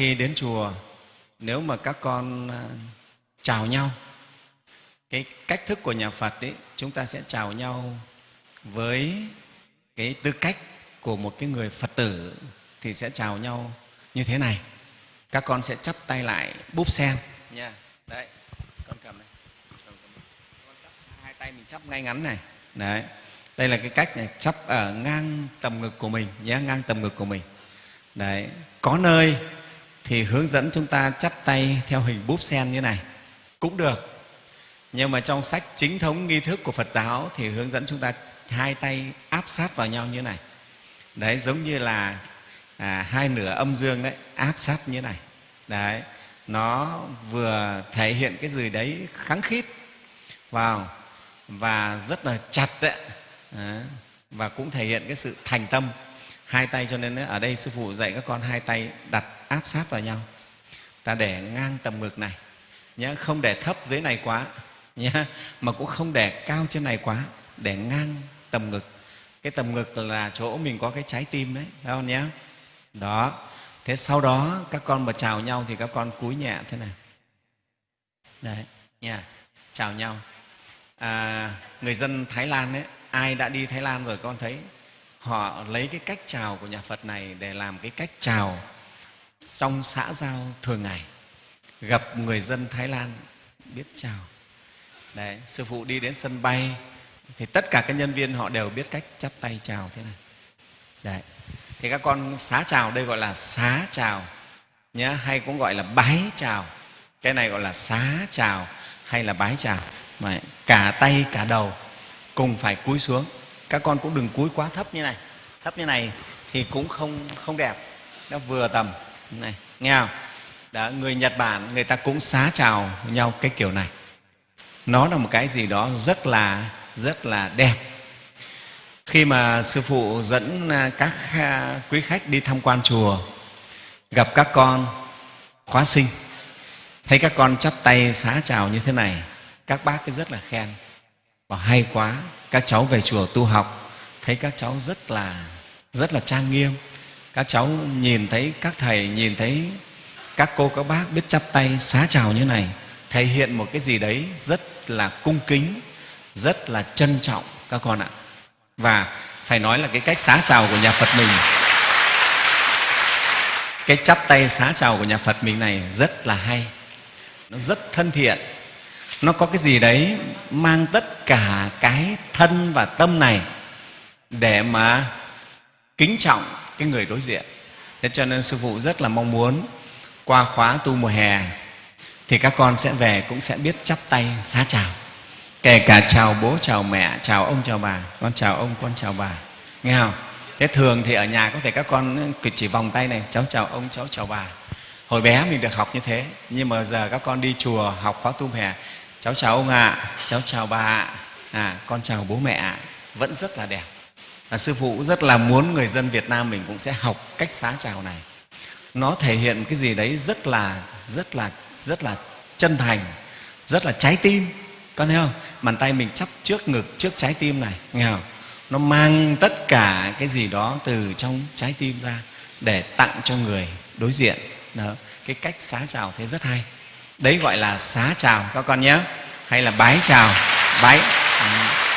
khi đến chùa nếu mà các con à, chào nhau cái cách thức của nhà phật ấy chúng ta sẽ chào nhau với cái tư cách của một cái người phật tử thì sẽ chào nhau như thế này. Các con sẽ chắp tay lại búp sen. Nha đấy con cầm này. Con chắp hai tay mình chắp ngay ngắn này. Đấy đây là cái cách này chắp ở ngang tầm ngực của mình nhé ngang tầm ngực của mình. Đấy có nơi thì hướng dẫn chúng ta chắp tay theo hình búp sen như này. Cũng được. Nhưng mà trong sách chính thống nghi thức của phật giáo thì hướng dẫn chúng ta hai tay áp sát vào nhau như này. Đấy giống như là à, hai nửa âm dương đấy áp sát như này. Đấy nó vừa thể hiện cái gì đấy kháng khít. Vào. Và rất là chặt đấy. Đấy. và cũng thể hiện cái sự thành tâm. Hai tay cho nên ở đây sư phụ dạy các con hai tay đặt áp sát vào nhau. Ta để ngang tầm ngực này nhé không để thấp dưới này quá nhé mà cũng không để cao trên này quá để ngang tầm ngực. Cái tầm ngực là chỗ mình có cái trái tim đấy thấy không nhé đó. Thế sau đó các con mà chào nhau thì các con cúi nhẹ thế này. Đấy nha chào nhau. À, người dân thái lan ấy ai đã đi thái lan rồi con thấy họ lấy cái cách chào của nhà phật này để làm cái cách chào trong xã giao thường ngày, gặp người dân thái lan, biết chào. Đấy, sư phụ đi đến sân bay, thì tất cả các nhân viên họ đều biết cách chắp tay chào thế này. Đấy, thì các con xá chào, đây gọi là xá chào nhé hay cũng gọi là bái chào. Cái này gọi là xá chào hay là bái chào. Mà cả tay, cả đầu cùng phải cúi xuống. Các con cũng đừng cúi quá thấp như này. Thấp như này thì cũng không không đẹp. Nó vừa tầm này nghe không? Đó, người nhật bản người ta cũng xá chào nhau cái kiểu này. Nó là một cái gì đó rất là rất là đẹp. Khi mà sư phụ dẫn à, các à, quý khách đi tham quan chùa gặp các con khóa sinh thấy các con chắp tay xá chào như thế này các bác cứ rất là khen. Và hay quá các cháu về chùa tu học thấy các cháu rất là rất là trang nghiêm các cháu nhìn thấy các thầy, nhìn thấy các cô, các bác biết chắp tay xá chào như này, thể hiện một cái gì đấy rất là cung kính, rất là trân trọng các con ạ. Và phải nói là cái cách xá chào của nhà phật mình, cái chắp tay xá chào của nhà phật mình này rất là hay, nó rất thân thiện, nó có cái gì đấy mang tất cả cái thân và tâm này để mà kính trọng cái người đối diện. Thế cho nên sư phụ rất là mong muốn qua khóa tu mùa hè thì các con sẽ về cũng sẽ biết chắp tay xá chào. Kể cả chào bố chào mẹ chào ông chào bà. Con chào ông con chào bà. Nghe không? Thế thường thì ở nhà có thể các con chỉ vòng tay này cháu chào ông cháu chào bà. Hồi bé mình được học như thế nhưng mà giờ các con đi chùa học khóa tu hè cháu chào ông ạ à, cháu chào bà ạ. À, con chào bố mẹ ạ. Vẫn rất là đẹp và sư phụ rất là muốn người dân việt nam mình cũng sẽ học cách xá chào này. Nó thể hiện cái gì đấy rất là rất là rất là chân thành, rất là trái tim. Con thấy không? Bàn tay mình chắp trước ngực, trước trái tim này, nghe không? Nó mang tất cả cái gì đó từ trong trái tim ra để tặng cho người đối diện. Đó. cái cách xá chào thế rất hay. Đấy gọi là xá chào, các con nhé. Hay là bái chào. Bái. Ừ.